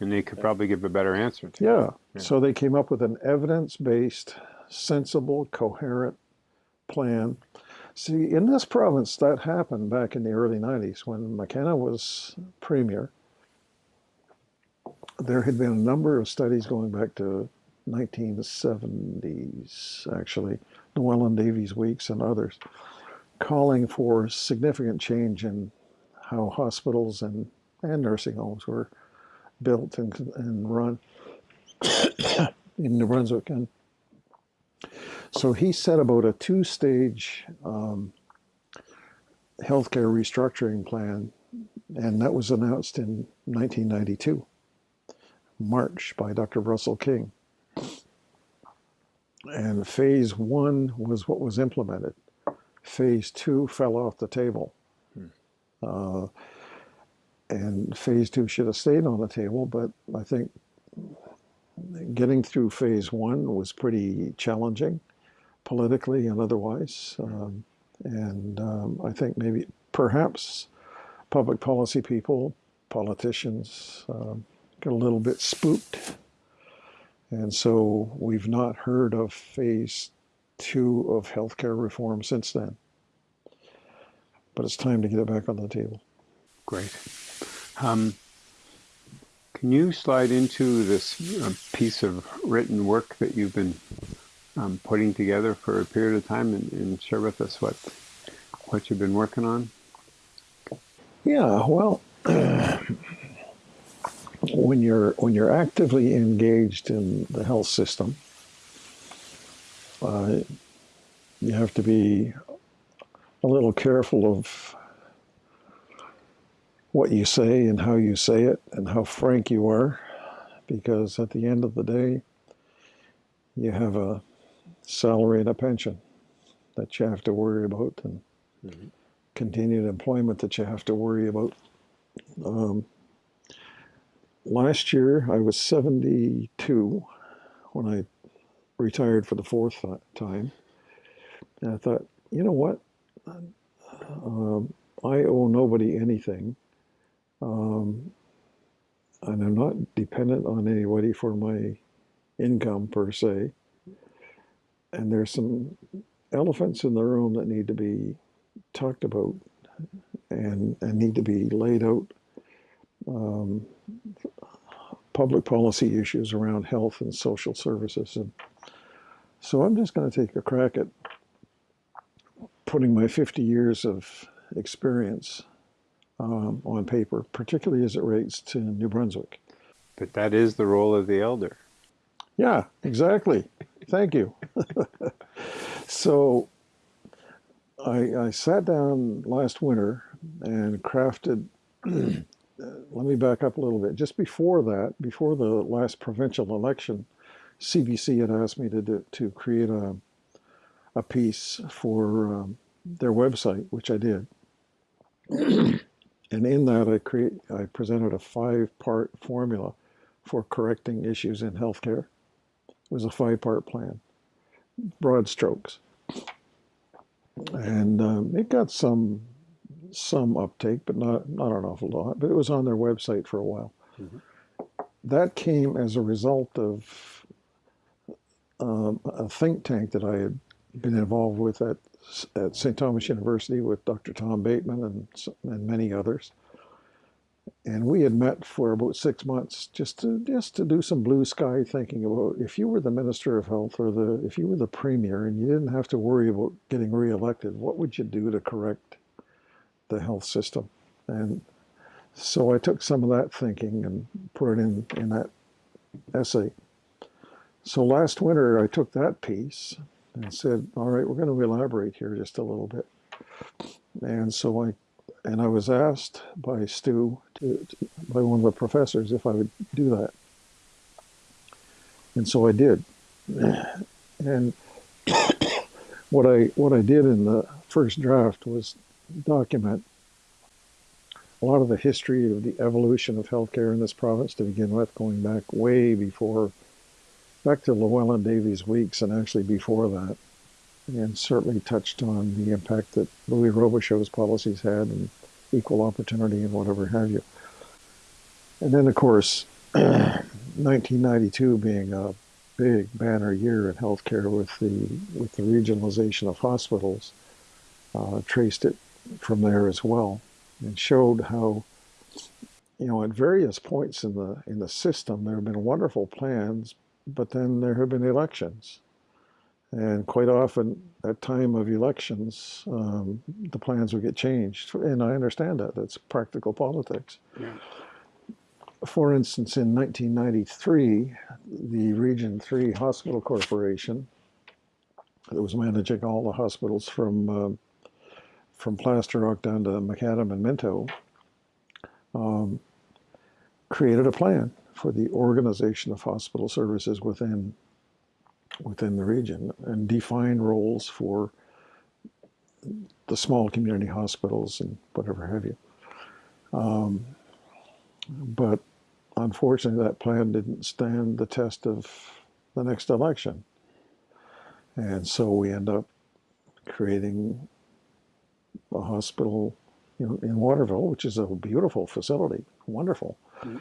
And they could probably give a better answer to yeah. yeah. So they came up with an evidence-based, sensible, coherent plan. See, in this province, that happened back in the early 90s when McKenna was premier there had been a number of studies going back to 1970s, actually, Llewelyn Davies Weeks and others, calling for significant change in how hospitals and, and nursing homes were built and, and run in New Brunswick. And so he set about a two-stage um, healthcare restructuring plan And that was announced in 1992, March, by Dr. Russell King. And phase one was what was implemented. Phase two fell off the table. Hmm. Uh, and phase two should have stayed on the table, but I think getting through phase one was pretty challenging politically and otherwise. Um, and um, I think maybe perhaps public policy people, politicians, um, a little bit spooked. And so we've not heard of phase two of healthcare reform since then. But it's time to get it back on the table. Great. Um, can you slide into this uh, piece of written work that you've been um, putting together for a period of time and, and, share with us what what you've been working on? Yeah, well, when you're when you're actively engaged in the health system, uh, you have to be a little careful of what you say and how you say it and how frank you are, because at the end of the day, you have a salary and a pension that you have to worry about and mm-hmm. continued employment that you have to worry about. Um, last year, I was 72 when I retired for the fourth time. And I thought, you know what? Um, I owe nobody anything. Um, and I'm not dependent on anybody for my income per se. And there's some elephants in the room that need to be talked about and, and need to be laid out. Um, public policy issues around health and social services. And so I'm just going to take a crack at putting my 50 years of experience um, on paper, particularly as it relates to New Brunswick. But that is the role of the elder. Yeah, exactly. Thank you. so I, I, sat down last winter and crafted. let me back up a little bit. Just before that, before the last provincial election, CBC had asked me to do, to create a a piece for um, their website, which I did. And in that, I create, I presented a five-part formula for correcting issues in healthcare. It was a five-part plan, broad strokes, and um, it got some some uptake, but not not an awful lot. But it was on their website for a while. Mm-hmm. That came as a result of um, a think tank that I had been involved with at at St. Thomas University with Dr. Tom Bateman and, and many others. And we had met for about six months just to just to do some blue sky thinking about if you were the minister of health or the if you were the premier and you didn't have to worry about getting reelected, what would you do to correct the health system? And so I took some of that thinking and put it in in that essay. So last winter I took that piece and said, all right, we're going to elaborate here just a little bit. And so I, and I was asked by Stu, to, to, by one of the professors, if I would do that. And so I did. And what I what I did in the first draft was document a lot of the history of the evolution of healthcare in this province to begin with, going back way before back to Llewelyn Davies Weeks and actually before that, and certainly touched on the impact that Louis Robichaud's policies had and equal opportunity and whatever have you. And then, of course, 1992 being a big banner year in healthcare with the with the regionalization of hospitals, uh, traced it from there as well, and showed how, you know, at various points in the in the system there have been wonderful plans, but then there have been elections. And quite often, at time of elections, um, the plans would get changed. And I understand that. That's practical politics. Yeah. For instance, in 1993, the Region 3 Hospital Corporation, that was managing all the hospitals from, uh, from Plaster Rock down to McAdam and Minto, um, created a plan for the organization of hospital services within within the region and defined roles for the small community hospitals and whatever have you. Um, but unfortunately, that plan didn't stand the test of the next election. And so we end up creating a hospital you know, in Waterville, which is a beautiful facility, wonderful. Mm-hmm.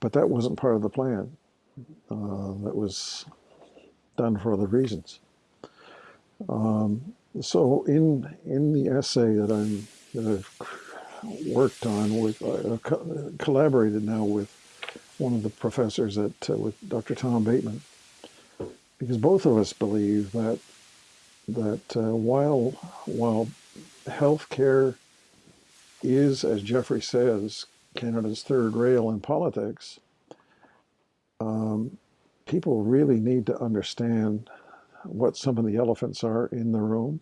But that wasn't part of the plan. Uh, that was done for other reasons. Um, so in in the essay that I'm that I've worked on with uh, co- collaborated now with one of the professors at uh, with Dr. Tom Bateman, because both of us believe that that uh, while while healthcare is, as Jeffrey says, Canada's third rail in politics, um, people really need to understand what some of the elephants are in the room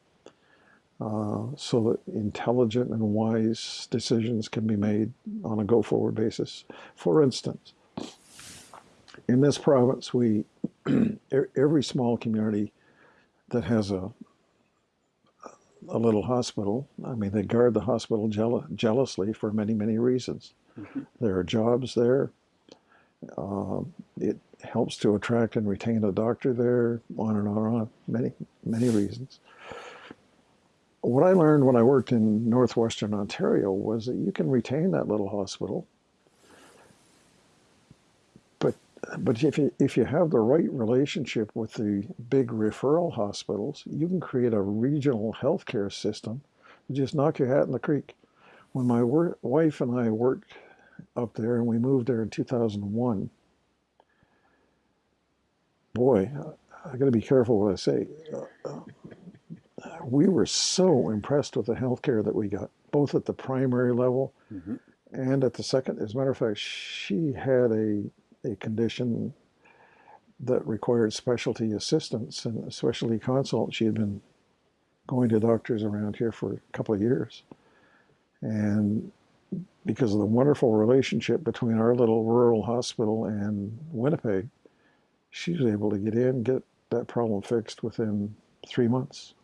uh, so that intelligent and wise decisions can be made on a go forward basis. For instance, in this province, we every small community that has a a little hospital. I mean, they guard the hospital jealously for many, many reasons. Mm-hmm. There are jobs there. Uh, it helps to attract and retain a doctor there, on and on and on, many, many reasons. What I learned when I worked in northwestern Ontario was that you can retain that little hospital but if you, if you have the right relationship with the big referral hospitals, you can create a regional healthcare system. You just knock your hat in the creek. When my wife and I worked up there, and we moved there in 2001. Boy, I got to be careful what I say. Uh, we were so impressed with the healthcare that we got, both at the primary level mm-hmm. and at the second. As a matter of fact, she had a a condition that required specialty assistance and specialty consult. She had been going to doctors around here for a couple of years. And because of the wonderful relationship between our little rural hospital and Winnipeg, she was able to get in, get that problem fixed within three months.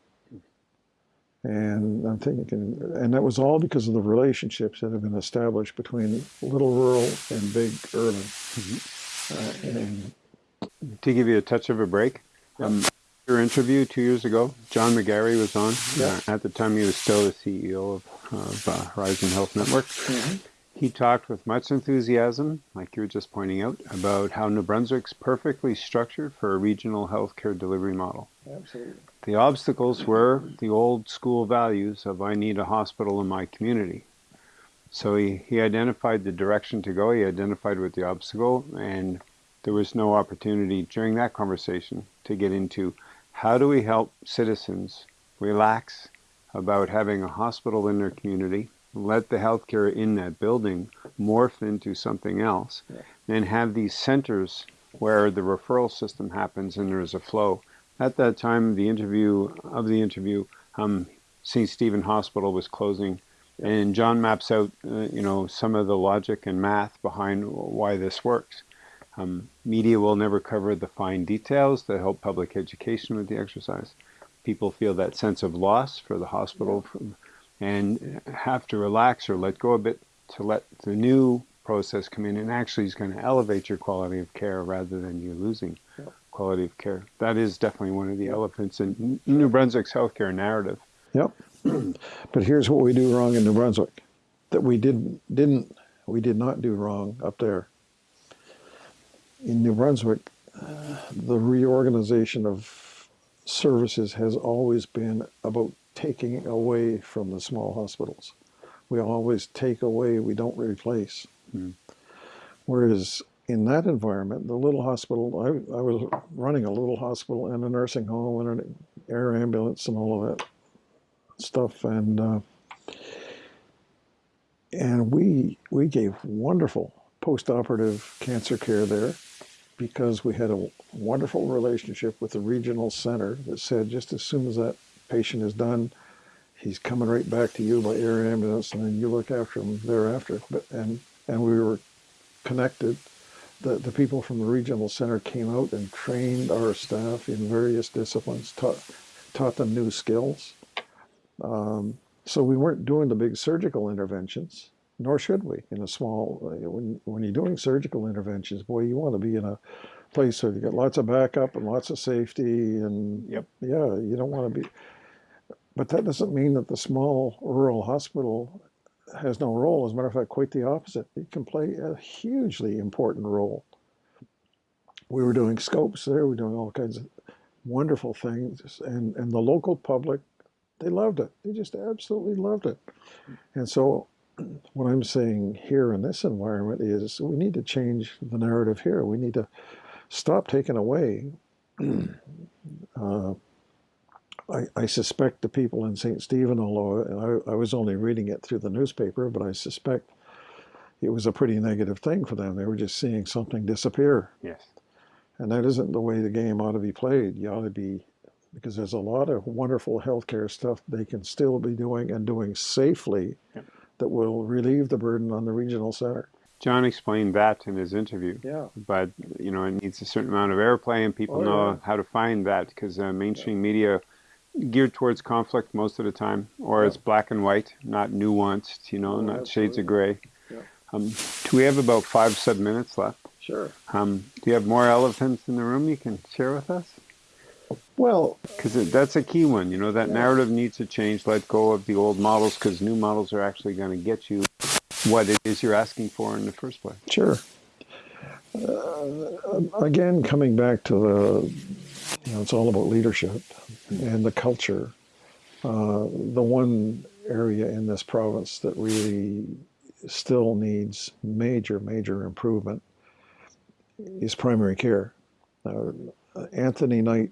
And I'm thinking, and that was all because of the relationships that have been established between little rural and big urban. Mm-hmm. Uh, and to give you a touch of a break, um, your interview two years ago, John McGarry was on. Yeah. Uh, at the time, he was still the CEO of, of uh, Horizon Health Network. Mm-hmm. He talked with much enthusiasm, like you were just pointing out, about how New Brunswick's perfectly structured for a regional healthcare delivery model. Absolutely. The obstacles were the old school values of I need a hospital in my community. So he, he identified the direction to go, he identified what the obstacle, and there was no opportunity during that conversation to get into how do we help citizens relax about having a hospital in their community, let the healthcare in that building morph into something else, yeah. and have these centers where the referral system happens and there's a flow at that time, the interview of the interview, um, St. Stephen Hospital was closing, and John maps out, uh, you know, some of the logic and math behind why this works. Um, media will never cover the fine details that help public education with the exercise. People feel that sense of loss for the hospital and have to relax or let go a bit to let the new process come in and actually is going to elevate your quality of care rather than you losing quality of care. That is definitely one of the elephants in New Brunswick's healthcare narrative. Yep. but here's what we do wrong in New Brunswick that we did didn't we did not do wrong up there. In New Brunswick, uh, the reorganization of services has always been about taking away from the small hospitals. We always take away, we don't replace. Mm. Whereas in that environment, the little hospital, I, I, was running a little hospital and a nursing home and an air ambulance and all of that stuff, and uh, and we we gave wonderful post-operative cancer care there because we had a wonderful relationship with the regional center that said just as soon as that patient is done, he's coming right back to you by air ambulance, and then you look after him thereafter. But and and we were connected. The the people from the regional center came out and trained our staff in various disciplines, taught taught them new skills. Um, so we weren't doing the big surgical interventions, nor should we in a small. When when you're doing surgical interventions, boy, you want to be in a place where you got lots of backup and lots of safety, and Yep. yeah, you don't want to be. But that doesn't mean that the small rural hospital has no role. As a matter of fact, quite the opposite. It can play a hugely important role. We were doing scopes there. We were doing all kinds of wonderful things, and and the local public, they loved it. They just absolutely loved it. And so, what I'm saying here in this environment is we need to change the narrative here. We need to stop taking away. uh, I, I, suspect the people in St. Stephen, although I, I, was only reading it through the newspaper, but I suspect it was a pretty negative thing for them. They were just seeing something disappear. Yes. And that isn't the way the game ought to be played. You ought to be, because there's a lot of wonderful healthcare stuff they can still be doing and doing safely yep. that will relieve the burden on the regional center. John explained that in his interview. Yeah. But, you know, it needs a certain amount of airplay and people Oh, know yeah. how to find that because uh, mainstream media geared towards conflict most of the time, or Yeah. it's black and white, not nuanced, you know, Oh, not shades of gray. Yeah. Um, do we have about five, seven minutes left? Sure. Um, do you have more elephants in the room you can share with us? Well, Because that's a key one. You know, that Yeah. narrative needs to change. Let go of the old models because new models are actually going to get you what it is you're asking for in the first place. Sure. Uh, again, coming back to the, you know, it's all about leadership and the culture. Uh, the one area in this province that really still needs major, major improvement is primary care. Uh, Anthony Knight,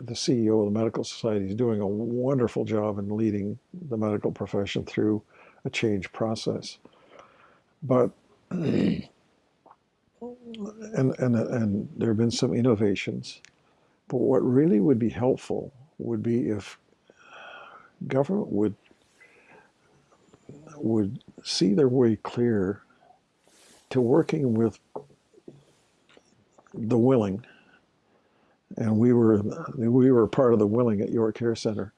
the CEO of the Medical Society, is doing a wonderful job in leading the medical profession through a change process. But and and and there have been some innovations. But what really would be helpful would be if government would would see their way clear to working with the willing. And we were we were part of the willing at York Care Center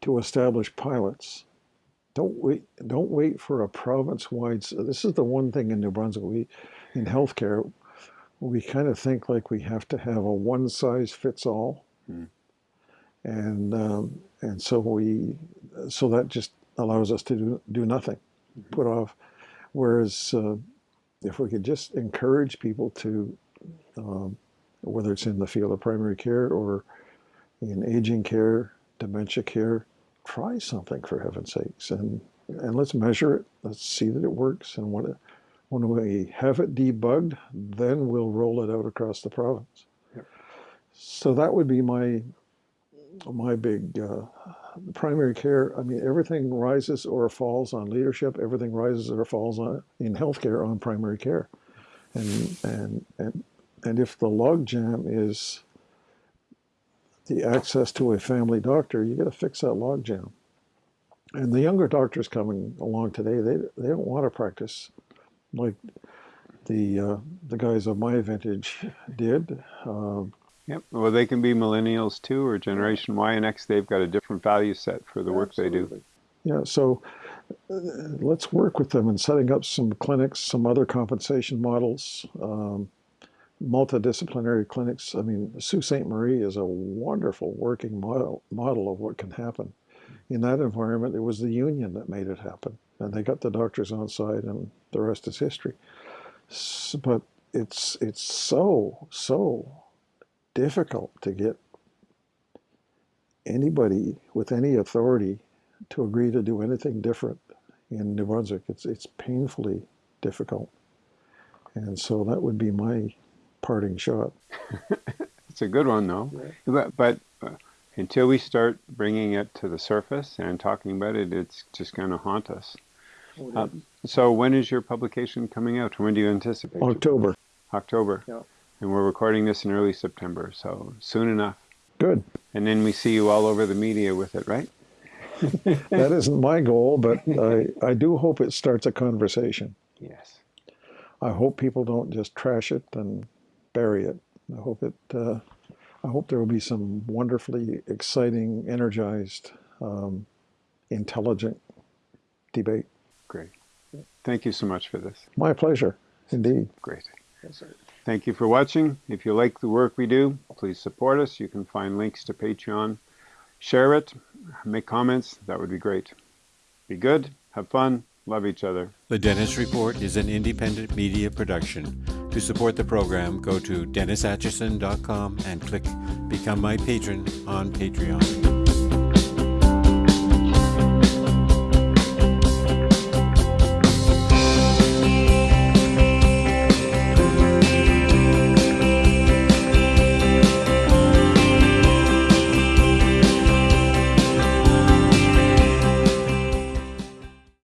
to establish pilots don't wait don't wait for a province-wide this is the one thing in new brunswick we in healthcare we kind of think like we have to have a one size fits all Hmm. and um, and so we so that just allows us to do, do nothing. Put off. Whereas uh, if we could just encourage people to um, whether it's in the field of primary care or in aging care dementia care try something for heaven's sakes. And and let's measure it. Let's see that it works and what it, when we have it debugged then we'll roll it out across the province Yep. so that would be my my big uh, primary care i mean everything rises or falls on leadership everything rises or falls on in healthcare on primary care and and and and if the logjam is the access to a family doctor, you got to fix that logjam. And the younger doctors coming along today, they they don't want to practice like the uh, the guys of my vintage did. Um, Yep. Well, they can be millennials too, or Generation Y and X. They've got a different value set for the work they do. Yeah, so uh, let's work with them in setting up some clinics, some other compensation models, um, multidisciplinary clinics. I mean, Sault Ste. Marie is a wonderful working model, model of what can happen. In that environment, it was the union that made it happen, and they got the doctors on side, and the rest is history. S- But it's it's so so difficult to get anybody with any authority to agree to do anything different in New Brunswick. It's it's painfully difficult, and so that would be my parting shot. It's a good one, though. But, but uh, until we start bringing it to the surface and talking about it, it's just going to haunt us. Uh, so, when is your publication coming out? When do you anticipate? October. October. Yeah. And we're recording this in early September, so soon enough. Good. And then we see you all over the media with it, right? that isn't my goal, but I, I do hope it starts a conversation. Yes. I hope people don't just trash it and bury it. I hope it. Uh, I hope there will be some wonderfully exciting, energized, um, intelligent debate. Great. Thank you so much for this. My pleasure, indeed. Great. Yes, Thank you for watching. If you like the work we do, please support us. You can find links to Patreon. Share it, make comments. That would be great. Be good, have fun, love each other. The Dennis Report is an independent media production. To support the program, go to DennisAtchison.com and click Become My Patron on Patreon.